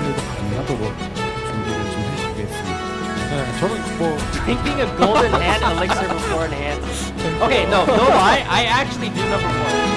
스피드도 가능하도록 준비를 좀 해주겠습니다. 네, 저는 뭐 Thinking of golden hand elixir beforehand. Okay, no, no I, I actually do number one.